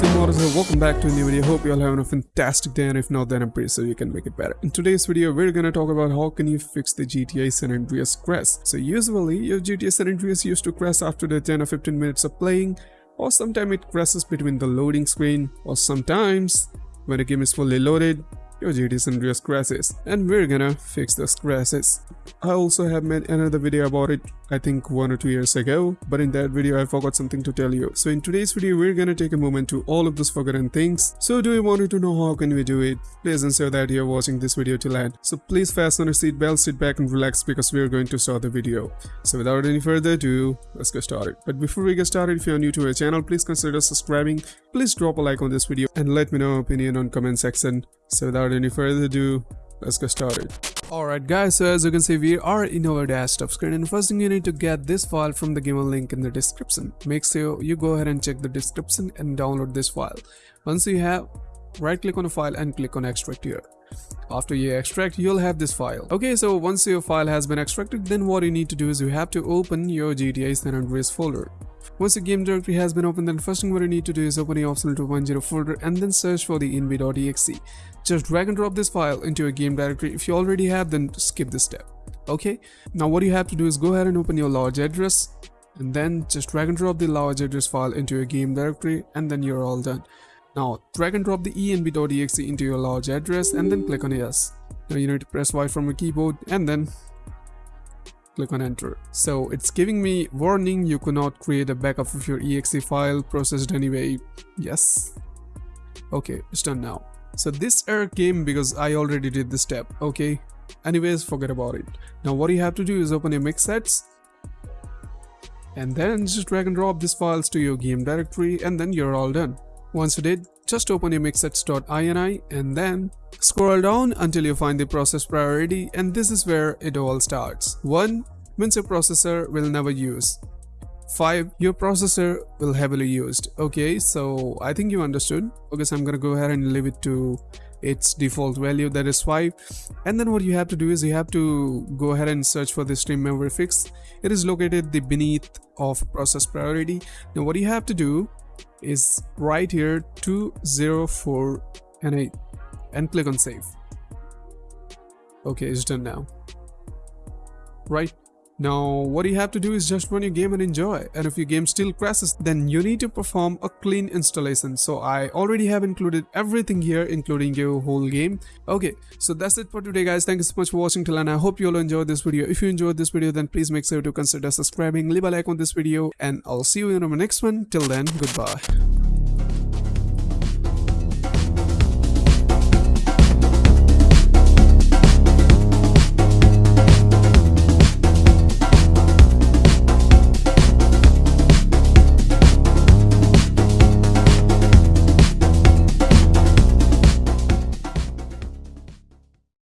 welcome back to a new video. Hope you all having a fantastic day and if not then I'm pretty sure you can make it better. In today's video we're gonna talk about how can you fix the GTA San Andreas crash. So usually your GTA San Andreas used to crash after the 10 or 15 minutes of playing or sometimes it crashes between the loading screen or sometimes when the game is fully loaded your GTA San Andreas crashes and we're gonna fix those crashes. I also have made another video about it I think one or two years ago but in that video I forgot something to tell you. So in today's video we're gonna take a moment to all of those forgotten things. So do you want to know how can we do it? Please ensure that you're watching this video till end. So please fasten your seatbelt, sit back and relax because we're going to start the video. So without any further ado, let's get started. But before we get started, if you're new to our channel, please consider subscribing. Please drop a like on this video and let me know your opinion on comment section. So without any further ado, let's get started. Alright guys, so as you can see we are in our desktop screen and first thing you need to get this file from the given link in the description. Make sure you go ahead and check the description and download this file. Once you have, right click on the file and click on extract here. After you extract, you'll have this file. Okay, so once your file has been extracted, then what you need to do is you have to open your GTA San Andreas folder. Once the game directory has been opened, then first thing what you need to do is open your optional 2.0 folder and then search for the env.exe. Just drag and drop this file into your game directory. If you already have, then skip this step. Okay, now what you have to do is go ahead and open your large address and then just drag and drop the large address file into your game directory and then you're all done. Now drag and drop the env.exe into your large address and then click on yes. Now you need to press Y from your keyboard and then click on enter. So it's giving me warning you could not create a backup of your exe file processed anyway. Yes. Okay, it's done now. So this error came because I already did this step, okay? Anyways, forget about it. Now what you have to do is open your MixSets and then just drag and drop these files to your game directory and then you're all done. Once you did, just open your mixsets.ini and then scroll down until you find the process priority and this is where it all starts. 1 means your processor will never use. 5 your processor will heavily used. Okay so i think you understood. Okay so i'm gonna go ahead and leave it to its default value that is 5 and then what you have to do is you have to go ahead and search for the stream memory fix. It is located the beneath of process priority. Now what you have to do is right here 204 and 8 and click on save. Okay it's done now. Right? Now what you have to do is just run your game and enjoy. And if your game still crashes then you need to perform a clean installation. So I already have included everything here including your whole game. Okay so that's it for today guys. Thank you so much for watching till and I hope you all enjoyed this video. If you enjoyed this video then please make sure to consider subscribing leave a like on this video and I'll see you in our next one. Till then goodbye